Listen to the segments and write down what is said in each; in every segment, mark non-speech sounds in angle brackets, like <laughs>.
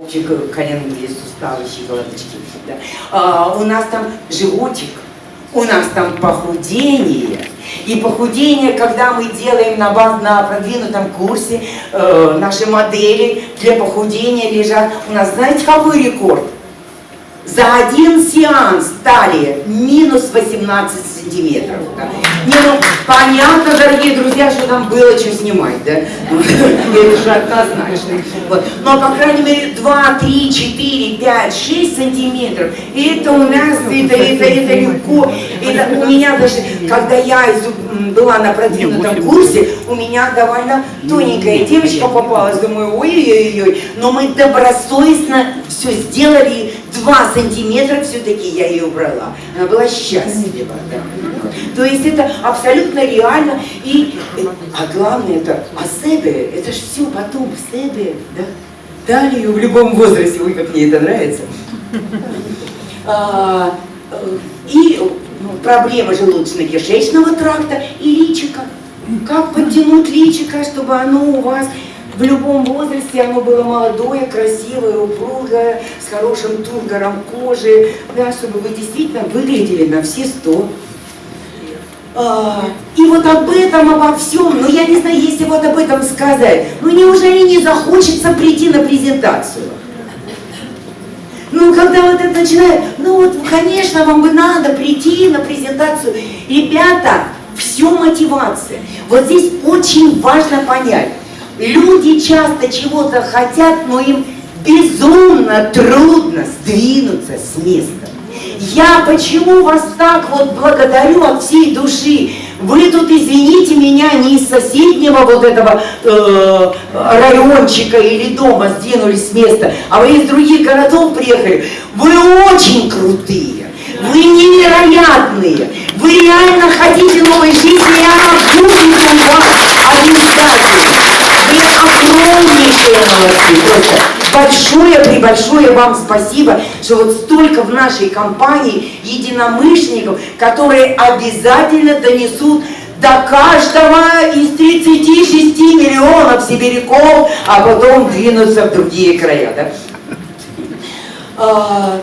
коленные суставы, щиколоточки. Да. А, у нас там животик, у нас там похудение. И похудение, когда мы делаем на, баз, на продвинутом курсе, э, наши модели для похудения лежат. У нас, знаете, какой рекорд? За один сеанс талия минус 18 сантиметров. Да. Не, ну, понятно, дорогие друзья, что там было что снимать, да? <laughs> Это же однозначно. Вот. Но, по крайней мере, 2, 3, 4, 5, 6 сантиметров. Это у нас, это, это, это легко. Это у меня даже, когда я была на продвинутом курсе, у меня довольно тоненькая девочка попалась. Думаю, ой-ой-ой. Но мы добросовестно все сделали 2 сантиметра все-таки я ее убрала. Она была счастлива. Да. То есть это абсолютно реально. И, а главное это, а себе, это же все потом себе, да? Далее в любом возрасте, ой, как мне это нравится. А, и ну, проблема желудочно-кишечного тракта и личика. Как подтянуть личико, чтобы оно у вас в любом возрасте оно было молодое, красивое, упругое, с хорошим тургором кожи, да, чтобы вы действительно выглядели на все сто. А, и вот об этом, обо всем, ну я не знаю, если вот об этом сказать, ну неужели не захочется прийти на презентацию? Ну, когда вот это начинает, ну вот, конечно, вам бы надо прийти на презентацию. Ребята, все мотивация. Вот здесь очень важно понять, Люди часто чего-то хотят, но им безумно трудно сдвинуться с места. Я почему вас так вот благодарю от всей души. Вы тут, извините меня, не из соседнего вот этого э, райончика или дома сдвинулись с места, а вы из других городов приехали. Вы очень крутые, вы невероятные, вы реально хотите новой жизни, и она будет у вас обязательно. Просто большое, прибольшое вам спасибо, что вот столько в нашей компании единомышленников, которые обязательно донесут до каждого из 36 миллионов сибиряков, а потом двинутся в другие края. Да?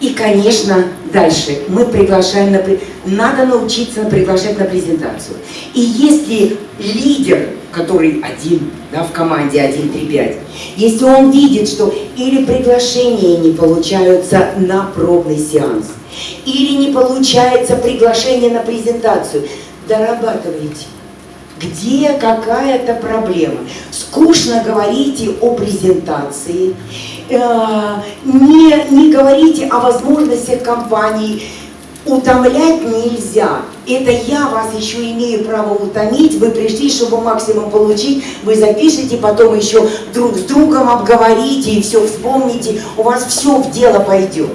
И, конечно, дальше мы приглашаем на... Надо научиться приглашать на презентацию. И если лидер, который один, да, в команде 1-3-5, если он видит, что или приглашения не получаются на пробный сеанс, или не получается приглашение на презентацию, дорабатывайте. Где какая-то проблема? Скучно говорите о презентации, не, не говорите о возможностях компании, утомлять нельзя. Это я вас еще имею право утомить, вы пришли, чтобы максимум получить, вы запишите, потом еще друг с другом обговорите и все вспомните, у вас все в дело пойдет.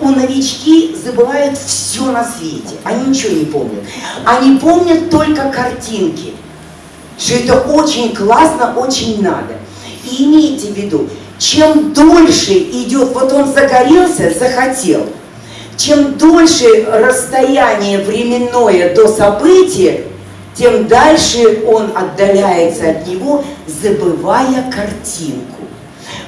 У новички забывают все на свете, они ничего не помнят. Они помнят только картинки, что это очень классно, очень надо. И имейте в виду, чем дольше идет, вот он загорелся, захотел, чем дольше расстояние временное до события, тем дальше он отдаляется от него, забывая картинку.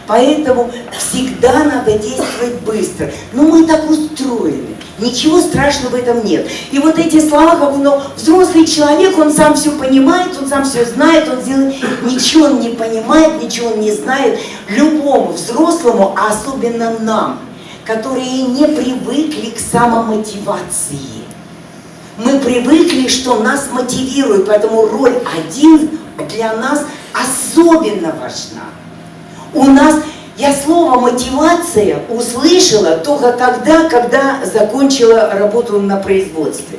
Поэтому всегда надо действовать быстро. Но мы так устроены. Ничего страшного в этом нет. И вот эти слова, как ну, взрослый человек, он сам все понимает, он сам все знает, он делает, ничего он не понимает, ничего он не знает. Любому взрослому, а особенно нам, которые не привыкли к самомотивации. Мы привыкли, что нас мотивирует, поэтому роль один для нас особенно важна. У нас, я слово мотивация услышала только тогда, когда закончила работу на производстве.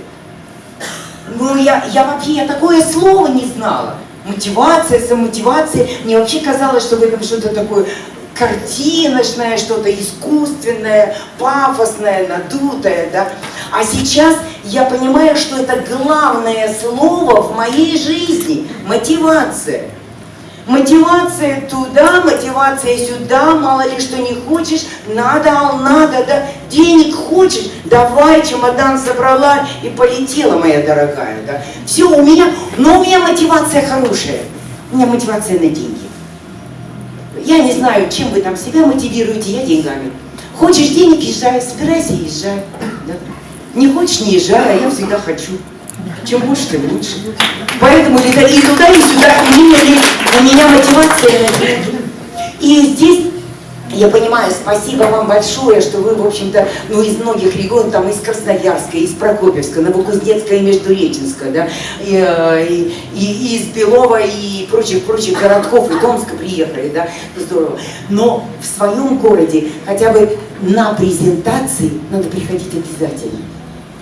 Ну, я, я вообще, я такое слово не знала. Мотивация, самомотивация. Мне вообще казалось, что в этом что-то такое картиночное, что-то искусственное, пафосное, надутое, да. А сейчас я понимаю, что это главное слово в моей жизни – мотивация. Мотивация туда, мотивация сюда, мало ли что не хочешь, надо, надо, да, денег хочешь, давай, чемодан собрала и полетела, моя дорогая, да. Все, у меня, но у меня мотивация хорошая, у меня мотивация на деньги. Я не знаю, чем вы там себя мотивируете, я деньгами. Хочешь денег, езжай, собирайся, езжай. Да. Не хочешь, не езжай, а я всегда хочу. Чем больше, тем лучше. Поэтому и туда, и сюда, у меня, у меня мотивация. И здесь я понимаю, спасибо вам большое, что вы, в общем-то, ну, из многих регионов, там, из Красноярска, из Прокопьевска, Новокузнецка и Междуреченска, да, и, э, и, и из Белова и прочих-прочих городков, и Томска приехали, да, здорово. Но в своем городе хотя бы на презентации надо приходить обязательно.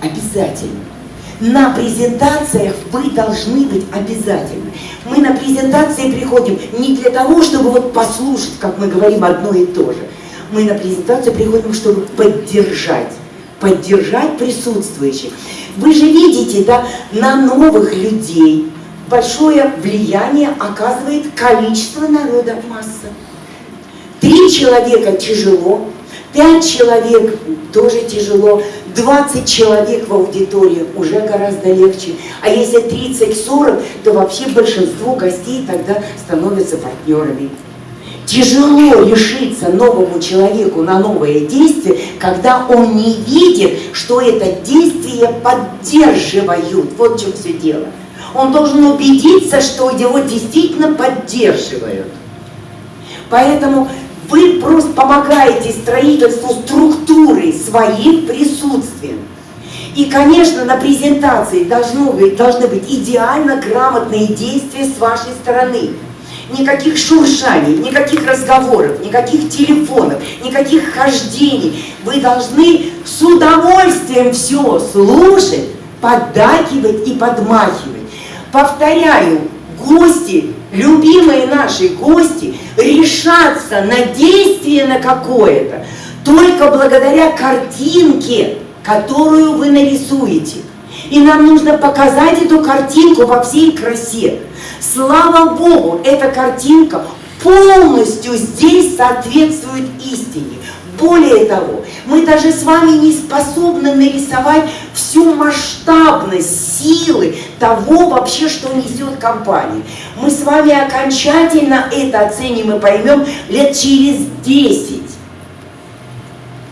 Обязательно. На презентациях вы должны быть обязательно. Мы на презентации приходим не для того, чтобы вот послушать, как мы говорим одно и то же. Мы на презентацию приходим, чтобы поддержать поддержать присутствующих. Вы же видите, да, на новых людей большое влияние оказывает количество народа масса. Три человека тяжело, пять человек тоже тяжело, 20 человек в аудитории уже гораздо легче. А если 30-40, то вообще большинство гостей тогда становятся партнерами. Тяжело решиться новому человеку на новое действие, когда он не видит, что это действие поддерживают. Вот в чем все дело. Он должен убедиться, что его действительно поддерживают. Поэтому вы просто помогаете строительству структуры своим присутствием. И, конечно, на презентации должно быть, должны быть идеально грамотные действия с вашей стороны. Никаких шуршаний, никаких разговоров, никаких телефонов, никаких хождений. Вы должны с удовольствием все слушать, поддакивать и подмахивать. Повторяю, гости любимые наши гости, решатся на действие на какое-то только благодаря картинке, которую вы нарисуете. И нам нужно показать эту картинку во всей красе. Слава Богу, эта картинка полностью здесь соответствует истине. Более того, мы даже с вами не способны нарисовать всю масштабность силы того вообще, что несет компания. Мы с вами окончательно это оценим и поймем лет через 10.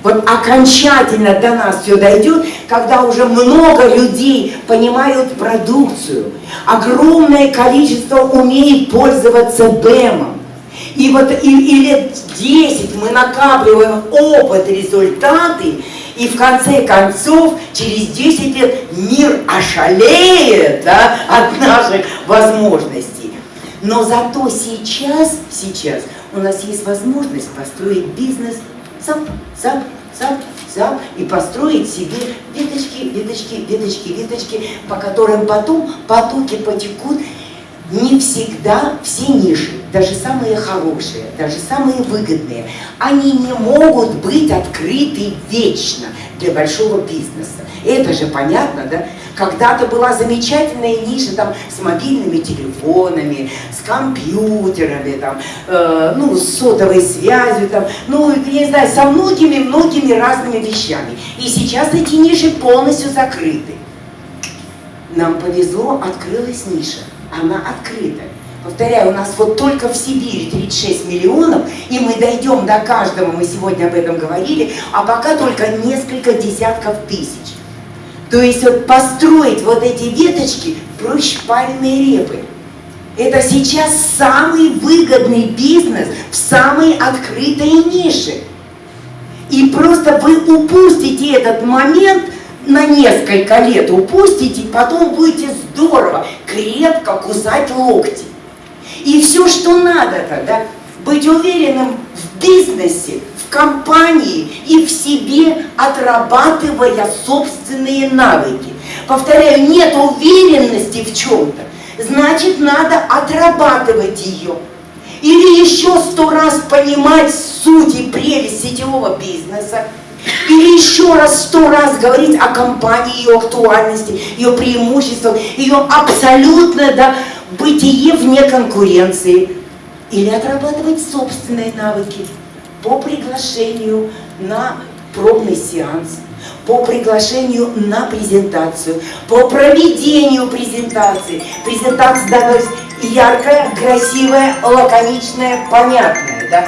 Вот окончательно до нас все дойдет, когда уже много людей понимают продукцию. Огромное количество умеет пользоваться БЭМом. И вот и, и лет 10 мы накапливаем опыт, результаты, и в конце концов, через 10 лет мир ошалеет да, от наших возможностей. Но зато сейчас, сейчас у нас есть возможность построить бизнес сам, сам, сам, сам и построить себе веточки, веточки, веточки, веточки, по которым потом потоки потекут, не всегда все ниши, даже самые хорошие, даже самые выгодные, они не могут быть открыты вечно для большого бизнеса. Это же понятно, да? Когда-то была замечательная ниша там с мобильными телефонами, с компьютерами, там, э, ну, с сотовой связью, там, ну, я не знаю, со многими-многими разными вещами. И сейчас эти ниши полностью закрыты. Нам повезло, открылась ниша она открыта. Повторяю, у нас вот только в Сибири 36 миллионов, и мы дойдем до каждого, мы сегодня об этом говорили, а пока только несколько десятков тысяч. То есть вот построить вот эти веточки проще пальмой репы. Это сейчас самый выгодный бизнес в самой открытой нише. И просто вы упустите этот момент – на несколько лет упустите, потом будете здорово, крепко кусать локти. И все, что надо тогда, быть уверенным в бизнесе, в компании и в себе, отрабатывая собственные навыки. Повторяю, нет уверенности в чем-то, значит, надо отрабатывать ее. Или еще сто раз понимать суть и прелесть сетевого бизнеса, или еще раз, сто раз говорить о компании, ее актуальности, ее преимуществах, ее абсолютное да, бытие вне конкуренции. Или отрабатывать собственные навыки по приглашению на пробный сеанс, по приглашению на презентацию, по проведению презентации. Презентация, да, яркая, красивая, лаконичная, понятная, да?